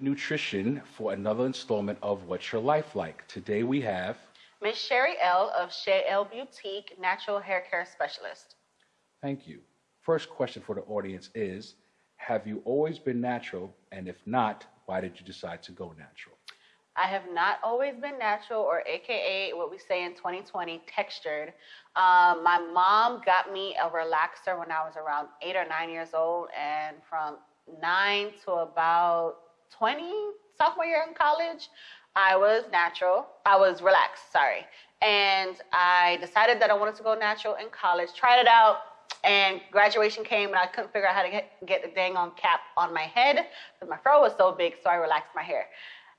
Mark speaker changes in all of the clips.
Speaker 1: Nutrition for another installment of What's Your Life Like. Today we have
Speaker 2: Miss Sharielle of Shayelle Boutique, Natural Hair Care Specialist.
Speaker 1: Thank you. First question for the audience is Have you always been natural? And if not, why did you decide to go natural?
Speaker 2: I have not always been natural, or AKA what we say in 2020, textured. Um, my mom got me a relaxer when I was around eight or nine years old, and from nine to about 20, sophomore year in college, I was natural. I was relaxed, sorry. And I decided that I wanted to go natural in college, tried it out, and graduation came and I couldn't figure out how to get, get the dang on cap on my head because my fro was so big, so I relaxed my hair.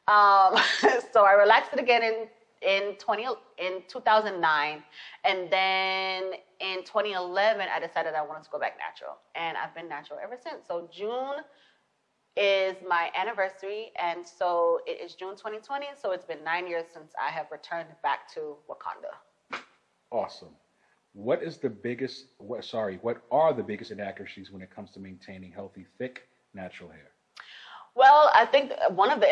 Speaker 2: Um, so I relaxed it again in in 20 in 2009 and then in 2011 I decided I wanted to go back natural and I've been natural ever since. So June is my anniversary and so it is June 2020 so it's been 9 years since I have returned back to Wakanda.
Speaker 1: Awesome. What is the biggest what sorry, what are the biggest inaccuracies when it comes to maintaining healthy thick natural hair?
Speaker 2: Well, I think one of the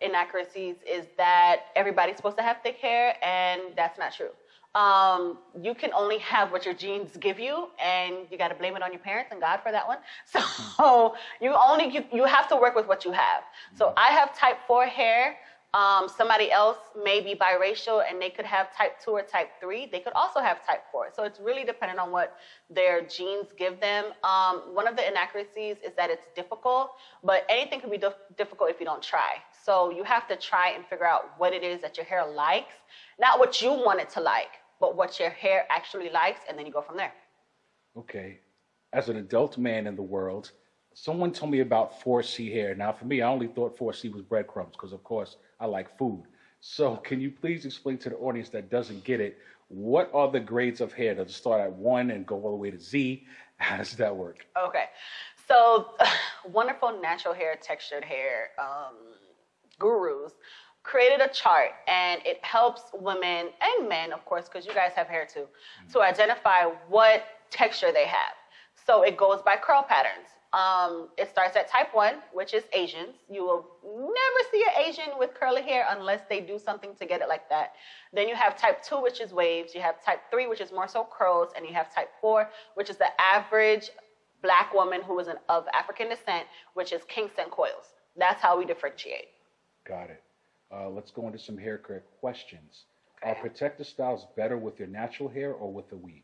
Speaker 2: inaccuracies is that everybody's supposed to have thick hair, and that's not true. Um, you can only have what your genes give you, and you got to blame it on your parents and God for that one. So you only you, you have to work with what you have. So I have type four hair. Um, somebody else may be biracial and they could have type 2 or type 3. They could also have type 4. So it's really dependent on what their genes give them. Um, one of the inaccuracies is that it's difficult, but anything can be difficult if you don't try. So you have to try and figure out what it is that your hair likes, not what you want it to like, but what your hair actually likes, and then you go from there.
Speaker 1: Okay. As an adult man in the world, someone told me about 4C hair. Now, for me, I only thought 4C was breadcrumbs because, of course, I like food. So, can you please explain to the audience that doesn't get it what are the grades of hair? Does it start at one and go all the way to Z? How does that work?
Speaker 2: Okay, so wonderful natural hair, textured hair um, gurus created a chart and it helps women and men, of course, because you guys have hair too, mm-hmm. to identify what texture they have. So it goes by curl patterns. Um, it starts at type 1, which is Asians. You will never see an Asian with curly hair unless they do something to get it like that. Then you have type 2, which is waves. You have type 3, which is more so curls. And you have type 4, which is the average black woman who is an, of African descent, which is Kingston coils. That's how we differentiate.
Speaker 1: Got it. Uh, let's go into some hair care questions. Okay. Are protective styles better with your natural hair or with the weave?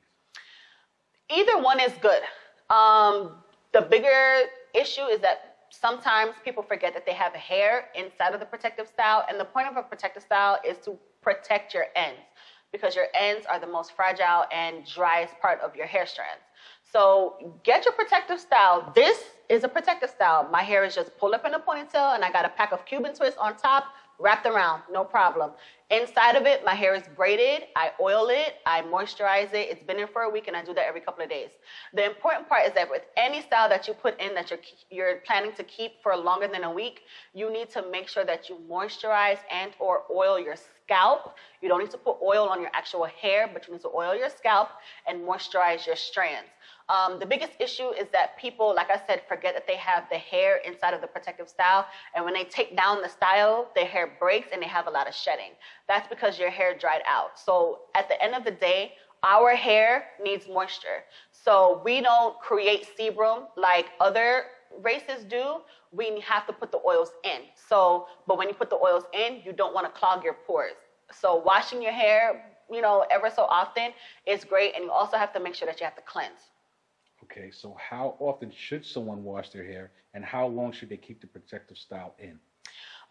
Speaker 2: Either one is good. Um, the bigger issue is that sometimes people forget that they have hair inside of the protective style. And the point of a protective style is to protect your ends because your ends are the most fragile and driest part of your hair strands. So get your protective style. This is a protective style. My hair is just pulled up in a ponytail and I got a pack of Cuban twists on top wrapped around, no problem. Inside of it, my hair is braided. I oil it, I moisturize it. It's been in for a week, and I do that every couple of days. The important part is that with any style that you put in that you're you're planning to keep for longer than a week, you need to make sure that you moisturize and or oil your scalp. You don't need to put oil on your actual hair, but you need to oil your scalp and moisturize your strands. Um, the biggest issue is that people, like I said, forget that they have the hair inside of the protective style. And when they take down the style, their hair breaks and they have a lot of shedding. That's because your hair dried out. So at the end of the day, our hair needs moisture. So we don't create sebum like other races do. We have to put the oils in. So, but when you put the oils in, you don't want to clog your pores. So washing your hair, you know, ever so often is great. And you also have to make sure that you have to cleanse.
Speaker 1: Okay, so how often should someone wash their hair and how long should they keep the protective style in?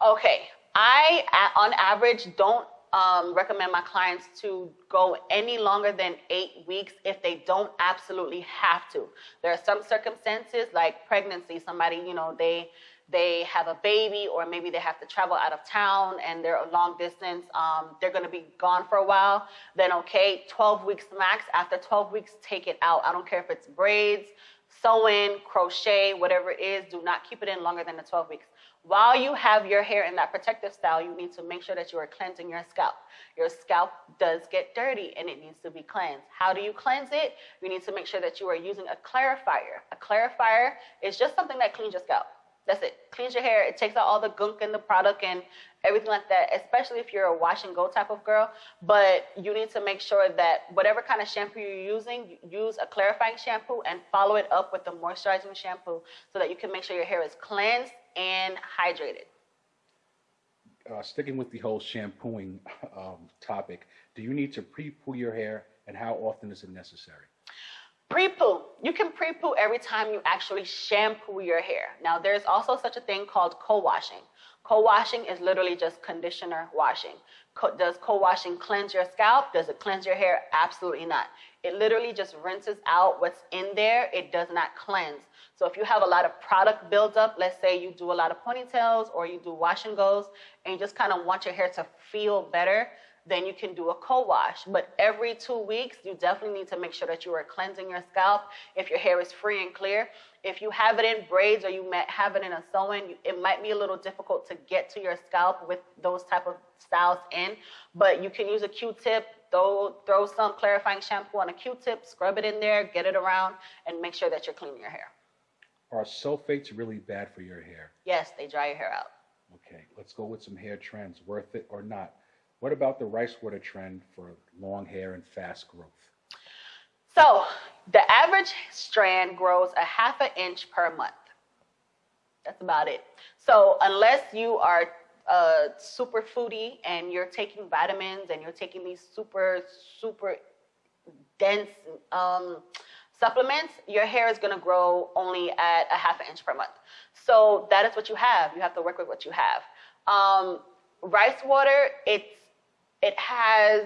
Speaker 2: Okay, I, on average, don't um, recommend my clients to go any longer than eight weeks if they don't absolutely have to. There are some circumstances like pregnancy, somebody, you know, they they have a baby or maybe they have to travel out of town and they're a long distance, um, they're going to be gone for a while, then okay, 12 weeks max. After 12 weeks, take it out. I don't care if it's braids, sew-in, crochet, whatever it is, do not keep it in longer than the 12 weeks. While you have your hair in that protective style, you need to make sure that you are cleansing your scalp. Your scalp does get dirty and it needs to be cleansed. How do you cleanse it? You need to make sure that you are using a clarifier. A clarifier is just something that cleans your scalp. That's it. Cleans your hair. It takes out all the gunk and the product and everything like that, especially if you're a wash and go type of girl. But you need to make sure that whatever kind of shampoo you're using, use a clarifying shampoo and follow it up with a moisturizing shampoo so that you can make sure your hair is cleansed and hydrated.
Speaker 1: Uh, sticking with the whole shampooing um, topic, do you need to pre-poo your hair and how often is it necessary?
Speaker 2: Pre-poo. You can pre-poo every time you actually shampoo your hair. Now, there's also such a thing called co-washing. Co-washing is literally just conditioner washing. Co- does co-washing cleanse your scalp? Does it cleanse your hair? Absolutely not. It literally just rinses out what's in there. It does not cleanse. So if you have a lot of product buildup, let's say you do a lot of ponytails or you do wash and goes, and you just kind of want your hair to feel better, then you can do a co-wash. But every two weeks, you definitely need to make sure that you are cleansing your scalp if your hair is free and clear. If you have it in braids or you might have it in a sew-in, it might be a little difficult to get to your scalp with those type of styles in. But you can use a Q-tip, throw, throw some clarifying shampoo on a Q-tip, scrub it in there, get it around, and make sure that you're cleaning your hair.
Speaker 1: Are sulfates really bad for your hair?
Speaker 2: Yes, they dry your hair out.
Speaker 1: Okay, let's go with some hair trends, worth it or not. What about the rice water trend for long hair and fast growth?
Speaker 2: So the average strand grows a half an inch per month. That's about it. So unless you are a super foodie and you're taking vitamins and you're taking these super, super dense um, supplements, your hair is going to grow only at a half an inch per month. So that is what you have. You have to work with what you have. Um, rice water, it's it has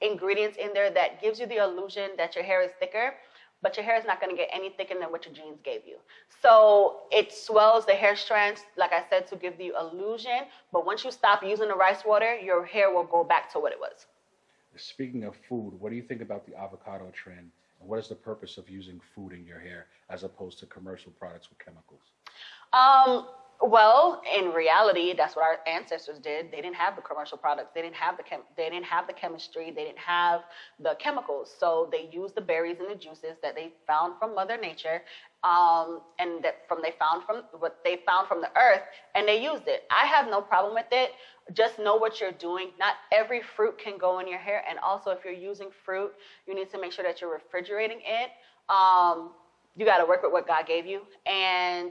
Speaker 2: ingredients in there that gives you the illusion that your hair is thicker, but your hair is not going to get any thicker than what your genes gave you. So it swells the hair strands, like I said, to give the illusion. But once you stop using the rice water, your hair will go back to what it was.
Speaker 1: Speaking of food, what do you think about the avocado trend? What is the purpose of using food in your hair as opposed to commercial products with chemicals?
Speaker 2: Um, well, in reality, that's what our ancestors did. They didn't have the commercial products. They didn't have the chem- they didn't have the chemistry. They didn't have the chemicals. So they used the berries and the juices that they found from Mother Nature, um, and that from they found from what they found from the earth, and they used it. I have no problem with it. Just know what you're doing. Not every fruit can go in your hair, and also if you're using fruit, you need to make sure that you're refrigerating it. Um, you got to work with what God gave you, and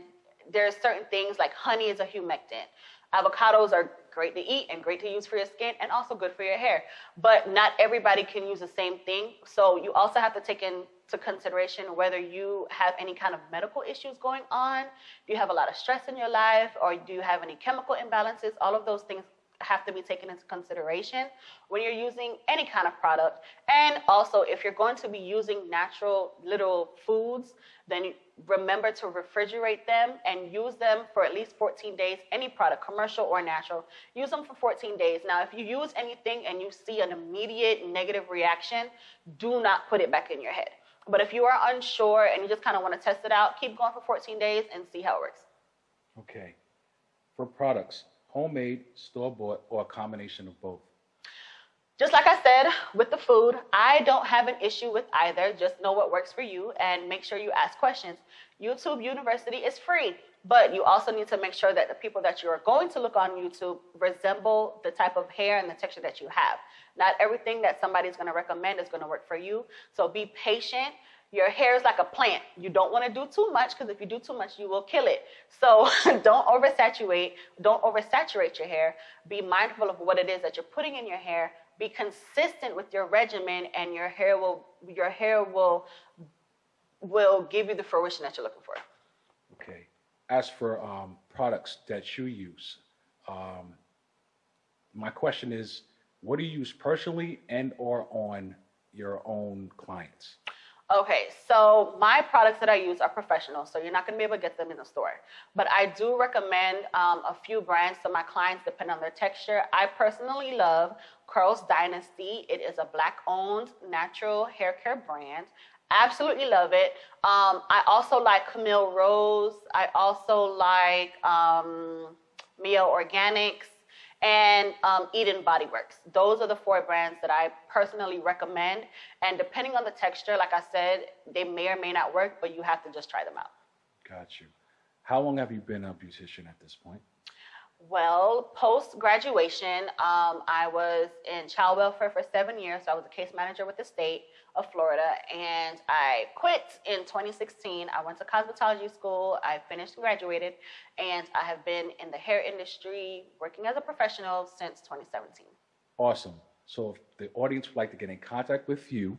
Speaker 2: there's certain things like honey is a humectant. Avocados are great to eat and great to use for your skin and also good for your hair. But not everybody can use the same thing. So you also have to take into consideration whether you have any kind of medical issues going on, do you have a lot of stress in your life, or do you have any chemical imbalances? All of those things have to be taken into consideration when you're using any kind of product. And also, if you're going to be using natural little foods, then remember to refrigerate them and use them for at least 14 days. Any product, commercial or natural, use them for 14 days. Now, if you use anything and you see an immediate negative reaction, do not put it back in your head. But if you are unsure and you just kind of want to test it out, keep going for 14 days and see how it works.
Speaker 1: Okay. For products, homemade, store bought, or a combination of both?
Speaker 2: Just like I said with the food, I don't have an issue with either. Just know what works for you and make sure you ask questions. YouTube University is free, but you also need to make sure that the people that you are going to look on YouTube resemble the type of hair and the texture that you have. Not everything that somebody's going to recommend is going to work for you. So be patient your hair is like a plant. You don't want to do too much because if you do too much, you will kill it. So don't oversaturate. Don't oversaturate your hair. Be mindful of what it is that you're putting in your hair. Be consistent with your regimen, and your hair will your hair will will give you the fruition that you're looking for.
Speaker 1: Okay. As for um, products that you use, um, my question is, what do you use personally and or on your own clients?
Speaker 2: Okay, so my products that I use are professional, so you're not going to be able to get them in the store. But I do recommend um, a few brands to my clients depending on their texture. I personally love Curls Dynasty. It is a black-owned natural hair care brand. Absolutely love it. Um, I also like Camille Rose. I also like um, Mielle Organics and um, Eden Body Works. Those are the four brands that I personally recommend. And depending on the texture, like I said, they may or may not work, but you have to just try them out.
Speaker 1: Got you. How long have you been a beautician at this point?
Speaker 2: Well, post graduation, um, I was in child welfare for seven years. So I was a case manager with the state of Florida, and I quit in 2016. I went to cosmetology school. I finished, graduated, and I have been in the hair industry working as a professional since 2017.
Speaker 1: Awesome. So if the audience would like to get in contact with you,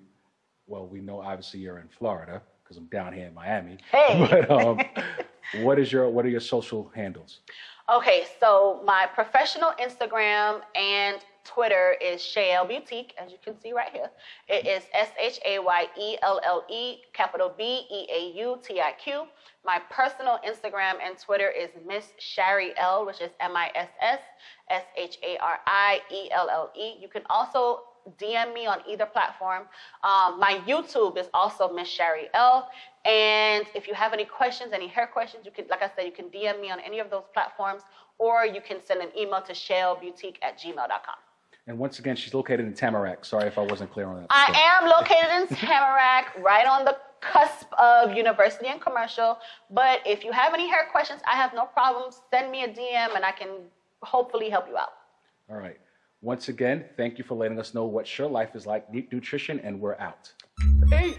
Speaker 1: well, we know obviously you're in Florida because I'm down here in Miami.
Speaker 2: Hey.
Speaker 1: But um, what is your what are your social handles?
Speaker 2: Okay, so my professional Instagram and Twitter is Shayelle Boutique, as you can see right here. It is S H A Y E L L E, capital B E A U T I Q. My personal Instagram and Twitter is Miss Sharielle, which is M I S S S H A R I E L L E. You can also DM me on either platform. Um, my YouTube is also Miss Sharielle. And if you have any questions, any hair questions, you can, like I said, you can DM me on any of those platforms, or you can send an email to shayelleboutique at gmail.com.
Speaker 1: And once again, she's located in Tamarac. Sorry if I wasn't clear on that.
Speaker 2: I am located in Tamarac, right on the cusp of University and Commercial. But if you have any hair questions, I have no problem. Send me a DM and I can hopefully help you out.
Speaker 1: All right. Once again, thank you for letting us know what your life is like. Deep Nutrition, and we're out.
Speaker 2: Peace.